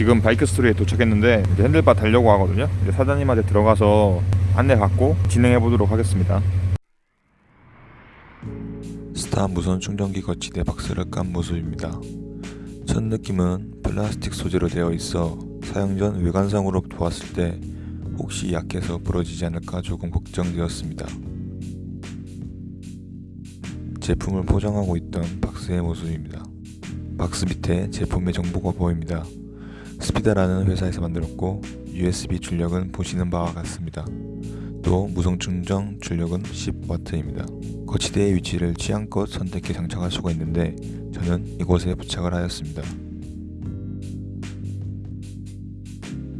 지금 바이크 스토리에 도착했는데 이제 handlebar 달려고 하거든요. 이제 사장님한테 들어가서 안내 받고 진행해 보도록 하겠습니다. 스타 무선 충전기 거치대 박스를 깐 모습입니다. 첫 느낌은 플라스틱 소재로 되어 있어 사용 전 외관상으로 보았을 때 혹시 약해서 부러지지 않을까 조금 걱정되었습니다. 제품을 포장하고 있던 박스의 모습입니다. 박스 밑에 제품의 정보가 보입니다. 스피다라는 회사에서 만들었고 USB 출력은 보시는 바와 같습니다. 또 무선 충전 출력은 10W입니다. 거치대의 위치를 취향껏 선택해 장착할 수가 있는데 저는 이곳에 부착을 하였습니다.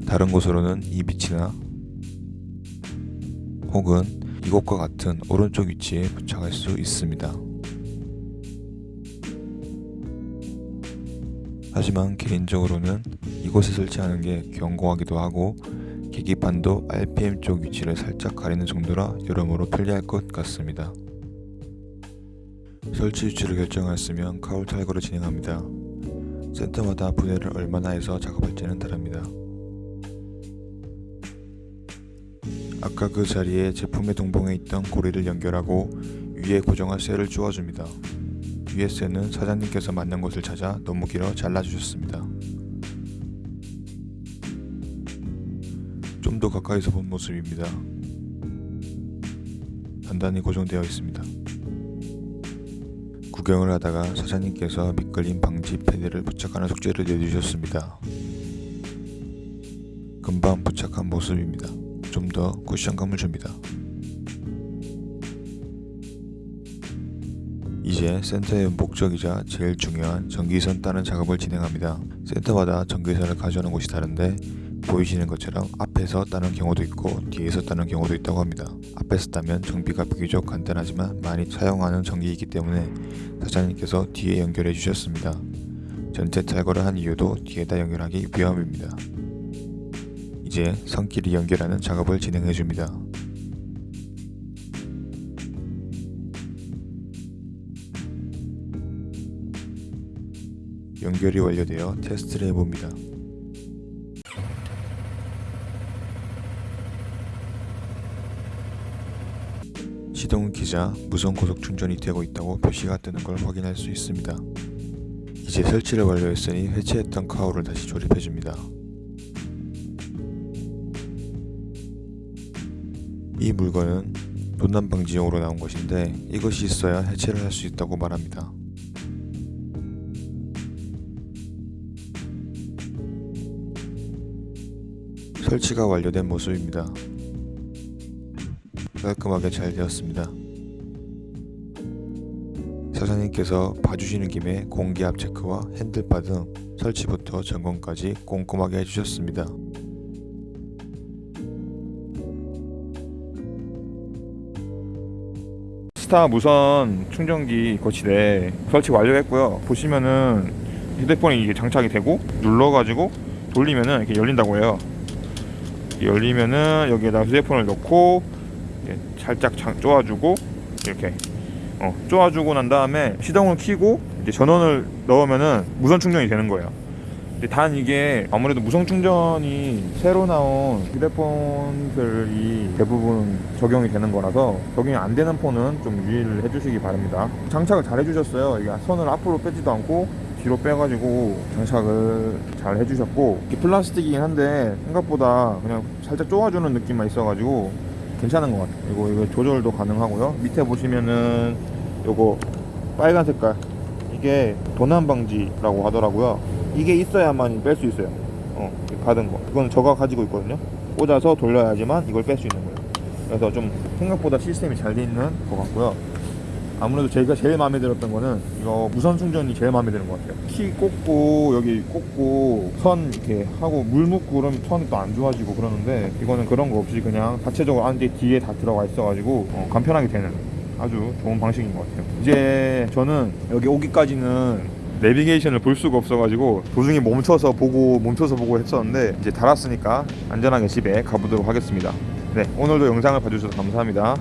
다른 곳으로는 이 위치나 혹은 이곳과 같은 오른쪽 위치에 부착할 수 있습니다. 하지만 개인적으로는 이곳에 설치하는 게 견고하기도 하고 계기판도 RPM 쪽 위치를 살짝 가리는 정도라 여러모로 편리할 것 같습니다. 설치 위치를 결정하였으면 카울 탈거를 진행합니다. 센터마다 분해를 얼마나 해서 작업할지는 다릅니다. 아까 그 자리에 제품의 동봉에 있던 고리를 연결하고 위에 고정할 쇠를 쪼아줍니다. 쇠는 사장님께서 맞는 곳을 찾아 너무 길어 잘라주셨습니다. 좀 더 가까이서 본 모습입니다. 단단히 고정되어 있습니다. 구경을 하다가 사장님께서 미끌림 방지 패드를 부착하는 숙제를 내주셨습니다. 금방 부착한 모습입니다. 좀 더 쿠션감을 줍니다. 이제 센터의 목적이자 제일 중요한 전기선 따는 작업을 진행합니다. 센터마다 전기선을 가져오는 곳이 다른데 보이시는 것처럼 앞에서 따는 경우도 있고 뒤에서 따는 경우도 있다고 합니다. 앞에서 따면 정비가 비교적 간단하지만 많이 사용하는 전기이기 때문에 사장님께서 뒤에 연결해 주셨습니다. 전체 탈거를 한 이유도 뒤에다 연결하기 위함입니다. 이제 선끼리 연결하는 작업을 진행해 줍니다. 연결이 완료되어 테스트를 해봅니다. 시동 기자 무선 고속 충전이 되고 있다고 표시가 뜨는 걸 확인할 수 있습니다. 이제 설치를 완료했으니 해체했던 카우를 다시 조립해줍니다. 이 물건은 도난 방지용으로 나온 것인데 이것이 있어야 해체를 할 수 있다고 말합니다. 설치가 완료된 모습입니다. 깔끔하게 잘 되었습니다. 사장님께서 봐주시는 김에 공기압 체크와 핸들바 등 설치부터 점검까지 꼼꼼하게 해주셨습니다. 스타 무선 충전기 거치대 설치 완료했고요. 보시면은 휴대폰이 이게 장착이 되고 눌러가지고 돌리면은 이렇게 열린다고 해요. 열리면은 여기에다 휴대폰을 넣고 살짝 쪼아주고 이렇게 어, 쪼아주고 난 다음에 시동을 켜고 이제 전원을 넣으면은 무선 충전이 되는 거예요. 단 이게 아무래도 무선 충전이 새로 나온 휴대폰들이 대부분 적용이 되는 거라서 적용이 안 되는 폰은 좀 유의를 해주시기 바랍니다. 장착을 잘 해주셨어요. 이게 손을 앞으로 빼지도 않고 뒤로 빼가지고 장착을 잘 해주셨고 플라스틱이긴 한데 생각보다 그냥 살짝 쪼아주는 느낌만 있어가지고 괜찮은 것 같아요. 그리고 이거 조절도 가능하고요. 밑에 보시면은 요거 빨간 색깔 이게 도난 방지라고 하더라고요. 이게 있어야만 뺄 수 있어요. 어, 받은 거. 이건 저가 가지고 있거든요. 꽂아서 돌려야지만 이걸 뺄 수 있는 거예요. 그래서 좀 생각보다 시스템이 잘 돼 있는 것 같고요. 아무래도 제가 제일 마음에 들었던 거는 이거 무선 충전이 제일 마음에 드는 것 같아요. 키 꽂고 여기 꽂고 선 이렇게 하고 물 묻고 그러면 선이 또 안 좋아지고 그러는데 이거는 그런 거 없이 그냥 자체적으로 안에 뒤에 다 들어가 있어가지고 어, 간편하게 되는 아주 좋은 방식인 것 같아요. 이제 저는 여기 오기까지는 내비게이션을 볼 수가 없어가지고 도중에 멈춰서 보고 멈춰서 보고 했었는데 이제 달았으니까 안전하게 집에 가보도록 하겠습니다. 네 오늘도 영상을 봐주셔서 감사합니다